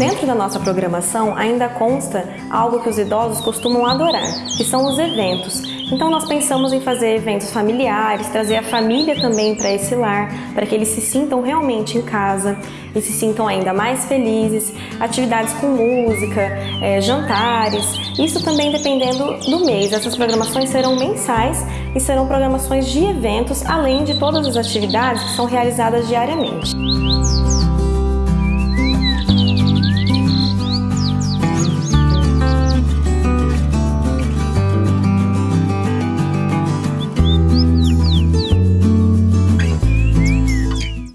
Dentro da nossa programação ainda consta algo que os idosos costumam adorar, que são os eventos. Então nós pensamos em fazer eventos familiares, trazer a família também para esse lar, para que eles se sintam realmente em casa e se sintam ainda mais felizes, atividades com música, é, jantares, isso também dependendo do mês. Essas programações serão mensais e serão programações de eventos, além de todas as atividades que são realizadas diariamente.